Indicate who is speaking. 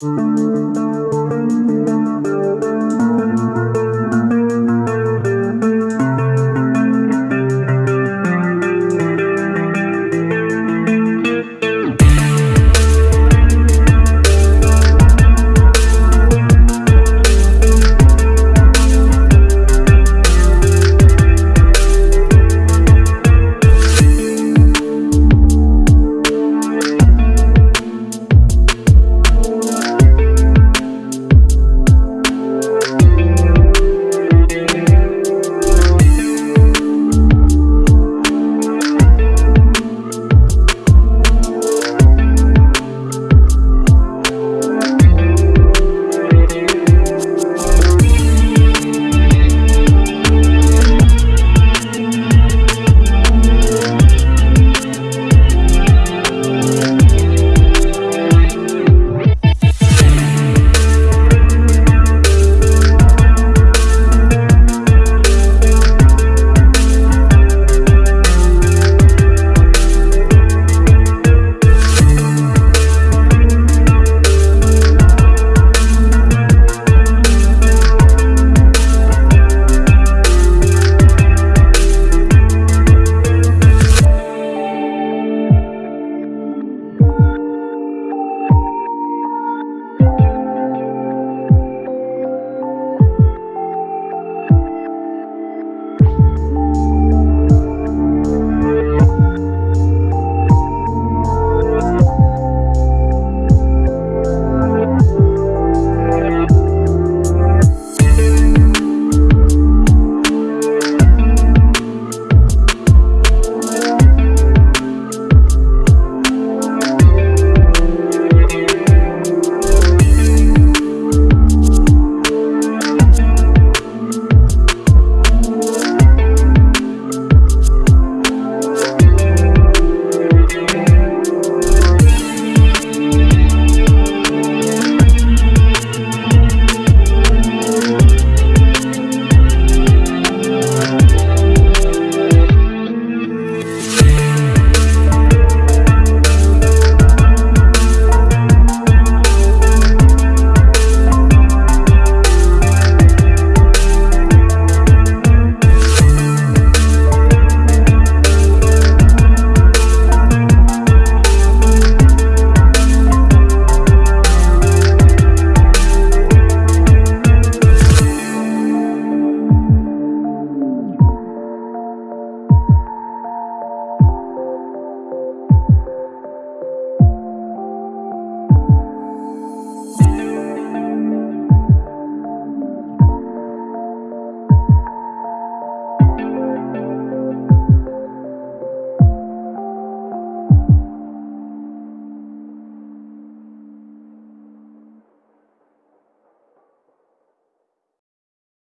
Speaker 1: Música